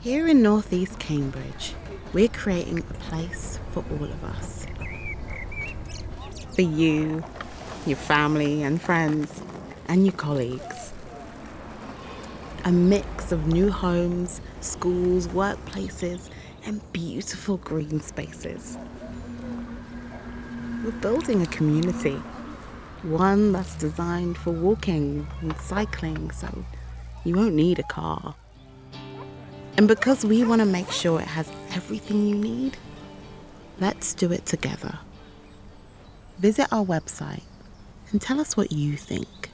Here in Northeast Cambridge, we're creating a place for all of us. For you, your family and friends, and your colleagues. A mix of new homes, schools, workplaces, and beautiful green spaces. We're building a community, one that's designed for walking and cycling, so you won't need a car. And because we want to make sure it has everything you need, let's do it together. Visit our website and tell us what you think.